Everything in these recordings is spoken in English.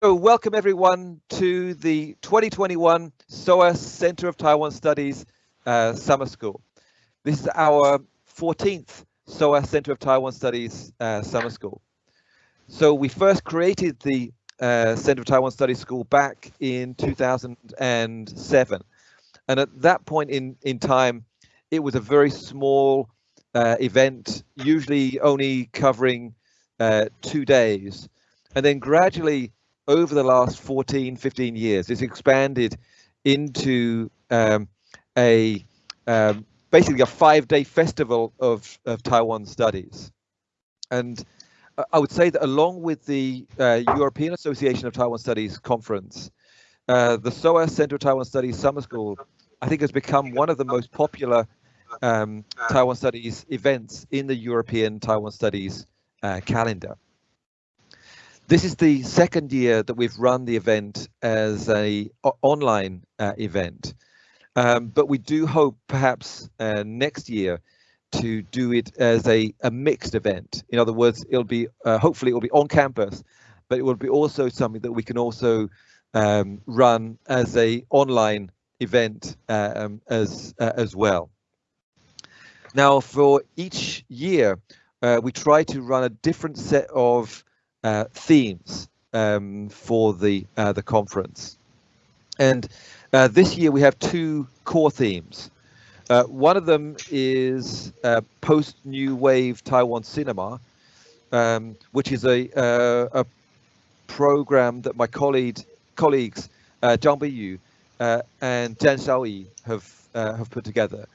So welcome everyone to the 2021 SOAS Center of Taiwan Studies uh, Summer School. This is our 14th SOAS Center of Taiwan Studies uh, Summer School. So we first created the uh, Center of Taiwan Studies School back in 2007. And at that point in, in time, it was a very small uh, event, usually only covering uh, two days. And then gradually over the last 14, 15 years, it's expanded into um, a um, basically a five-day festival of, of Taiwan studies. And I would say that along with the uh, European Association of Taiwan Studies conference, uh, the SOAS Center of Taiwan Studies Summer School, I think has become one of the most popular um, Taiwan Studies events in the European Taiwan Studies uh, calendar. This is the second year that we've run the event as a online uh, event, um, but we do hope perhaps uh, next year to do it as a, a mixed event. In other words, it'll be uh, hopefully it will be on campus, but it will be also something that we can also um, run as a online event uh, um, as uh, as well. Now, for each year, uh, we try to run a different set of uh, themes um, for the uh, the conference. And uh, this year we have two core themes. Uh, one of them is uh, post New Wave Taiwan Cinema, um, which is a a program that my colleague colleagues Zhang Biyu and Zhang Xiaoyi have have put together.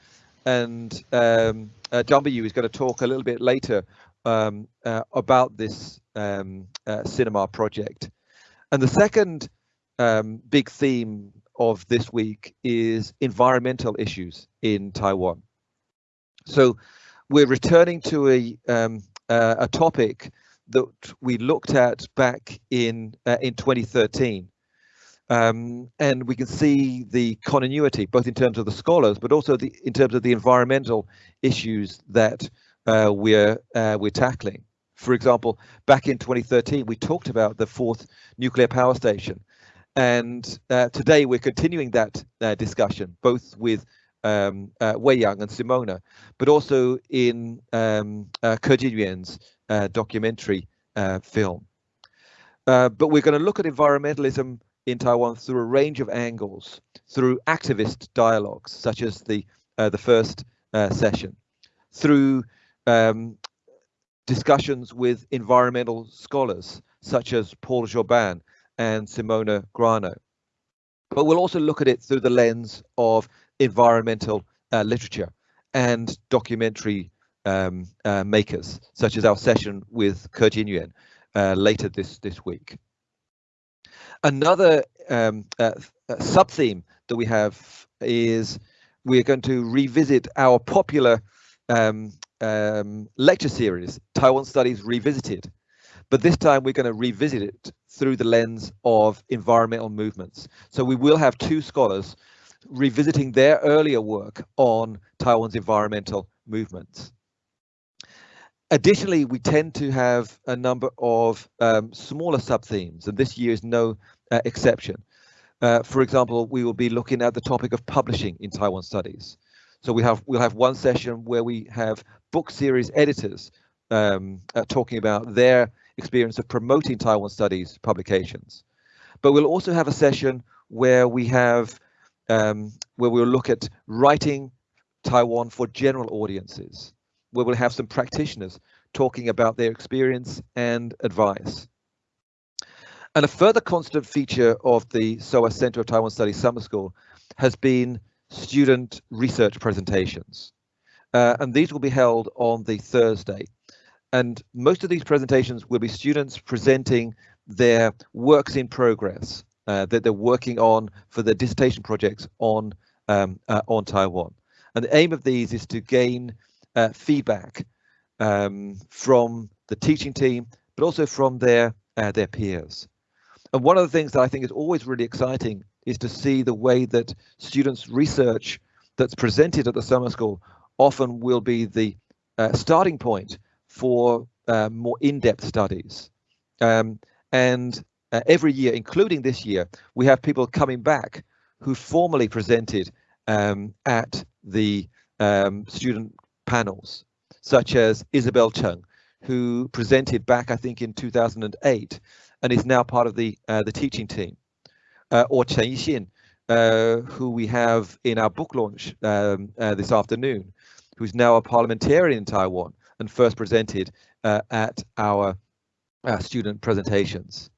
And um, Biyu is going to talk a little bit later um, uh, about this um, uh, cinema project. And the second um, big theme of this week is environmental issues in Taiwan. So we're returning to a um, uh, a topic that we looked at back in uh, in 2013. Um, and we can see the continuity, both in terms of the scholars, but also the, in terms of the environmental issues that uh, we're uh, we're tackling. For example, back in 2013, we talked about the fourth nuclear power station, and uh, today we're continuing that uh, discussion, both with um, uh, Wei Yang and Simona, but also in um, uh, Ke Jinyuan's documentary film. but we're going to look at environmentalism in Taiwan through a range of angles, through activist dialogues, such as the the first session, through um, discussions with environmental scholars such as Paul Jobin and Simona Grano. But we'll also look at it through the lens of environmental uh, literature and documentary um, uh, makers, such as our session with Ke Jinyuan uh, later this, this week. Another um, uh, uh, sub-theme that we have is we're going to revisit our popular um, um, lecture series, Taiwan Studies Revisited. But this time we're going to revisit it through the lens of environmental movements. So we will have two scholars revisiting their earlier work on Taiwan's environmental movements. Additionally, we tend to have a number of um, smaller sub-themes, and this year is no uh, exception. Uh, for example, we will be looking at the topic of publishing in Taiwan studies. So we have we'll have one session where we have book series editors um, uh, talking about their experience of promoting Taiwan studies publications. But we'll also have a session where we have um, where we'll look at writing Taiwan for general audiences, where we'll have some practitioners talking about their experience and advice. And a further constant feature of the SOAS Center of Taiwan Studies Summer School has been student research presentations. Uh, and these will be held on the Thursday. And most of these presentations will be students presenting their works in progress uh, that they're working on for their dissertation projects on um, uh, on Taiwan. And the aim of these is to gain uh, feedback um, from the teaching team, but also from their uh, their peers. And one of the things that I think is always really exciting is to see the way that students' research that's presented at the summer school often will be the uh, starting point for uh, more in-depth studies. Um, and uh, every year, including this year, we have people coming back who formally presented um, at the um, student panels, such as Isabel Chung, who presented back, I think, in 2008, and is now part of the uh, the teaching team, or Chen Yixin, uh, who we have in our book launch um, uh, this afternoon, who's now a parliamentarian in Taiwan and first presented uh, at our student presentations.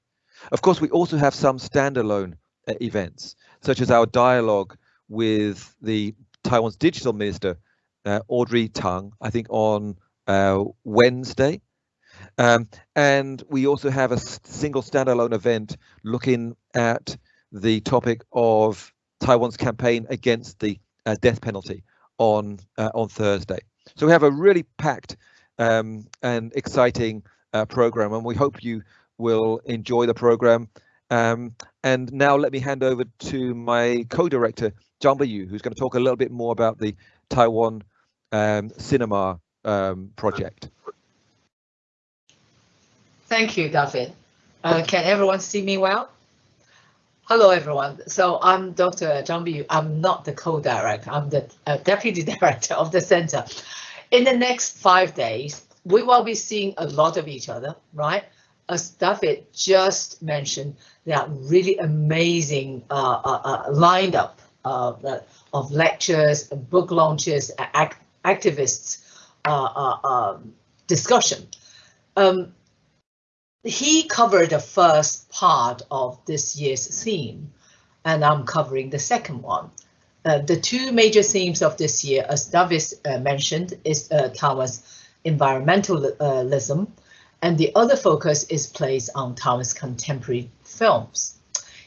Of course, we also have some standalone uh, events, such as our dialogue with the Taiwan's digital minister, uh, Audrey Tang, I think on uh, Wednesday. Um, and we also have a single standalone event looking at the topic of Taiwan's campaign against the uh, death penalty on uh, on Thursday. So we have a really packed um, and exciting uh, program, and we hope you will enjoy the program. Um, and now let me hand over to my co-director, Zhang Biyu, who's going to talk a little bit more about the Taiwan um, cinema um, project. Thank you, David. Uh, can everyone see me well? Hello, everyone. So I'm Dr. Zhang. I'm not the co-director. I'm the uh, deputy director of the center. In the next five days, we will be seeing a lot of each other, right? As David just mentioned, there are really amazing uh, uh, uh lineup of, uh, of lectures, book launches, act activists uh, um, discussion. Um, he covered the first part of this year's theme, and I'm covering the second one. Uh, the two major themes of this year, as David uh, mentioned, is uh, Taiwan's environmentalism, and the other focus is placed on Taiwan's contemporary films.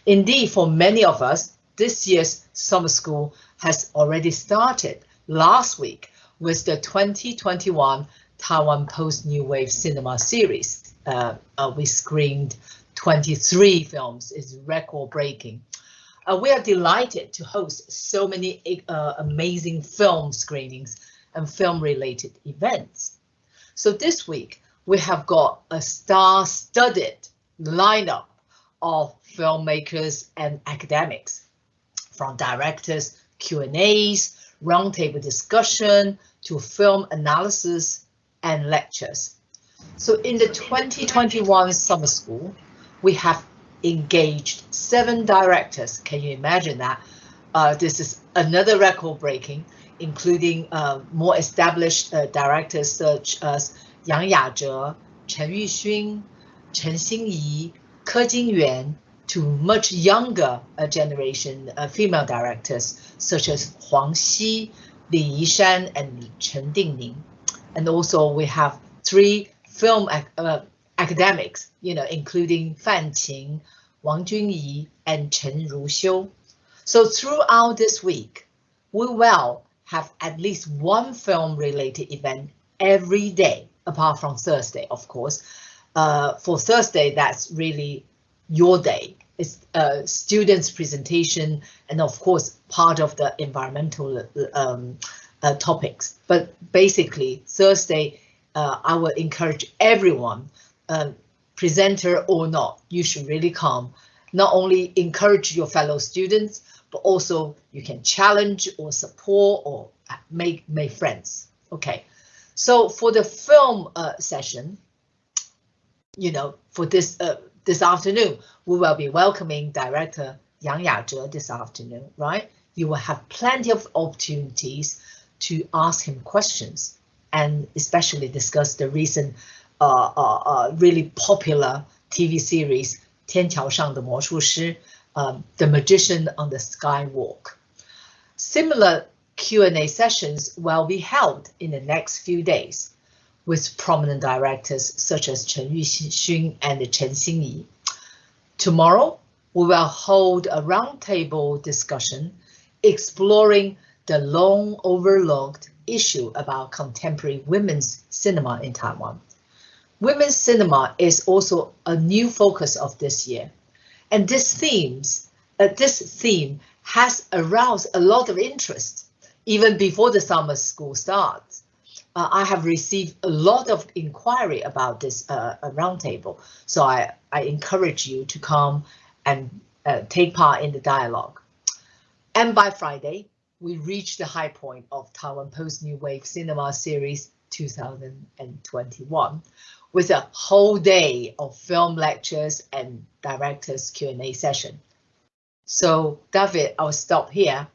Indeed, for many of us, this year's summer school has already started last week with the 2021 Taiwan Post New Wave Cinema Series uh, uh, we screened 23 films. It's record breaking. Uh, we are delighted to host so many uh, amazing film screenings and film related events. So this week we have got a star-studded lineup of filmmakers and academics, from directors, Q&As, roundtable discussion, to film analysis and lectures. So in the 2021 summer school, we have engaged seven directors. Can you imagine that? Uh, this is another record breaking, including uh, more established uh, directors such as Yang Yazhe, Chen Yuxun, Chen Xinyi, Ke Jinyuan, to much younger uh, generation uh, female directors such as Huang Xi, Li Yishan, and Chen Dingning. And also we have three film uh, academics, you know, including Fan Qing, Wang Junyi, and Chen Ruxiu. So throughout this week, we will have at least one film-related event every day, apart from Thursday, of course. Uh, for Thursday, that's really your day. It's a students' presentation and, of course, part of the environmental um, uh, topics. But basically, Thursday uh, I will encourage everyone, uh, presenter or not, you should really come. Not only encourage your fellow students, but also you can challenge or support or make make friends. Okay, so for the film uh, session, you know, for this uh, this afternoon, we will be welcoming director Yang Yazhe this afternoon, right? You will have plenty of opportunities to ask him questions and especially discuss the recent uh, uh, uh, really popular TV series 天桥上的魔术师, um, The Magician on the Skywalk. Similar Q&A sessions will be held in the next few days with prominent directors such as Chen Yuxun and Chen Xinyi. Tomorrow, we will hold a roundtable discussion exploring the long overlooked issue about contemporary women's cinema in Taiwan. Women's cinema is also a new focus of this year, and this themes, uh, this theme has aroused a lot of interest even before the summer school starts. uh, I have received a lot of inquiry about this uh, roundtable, so I, I encourage you to come and uh, take part in the dialogue. And by Friday, we reached the high point of Taiwan Post New Wave Cinema Series 2021 with a whole day of film lectures and directors Q&A session. So David, I'll stop here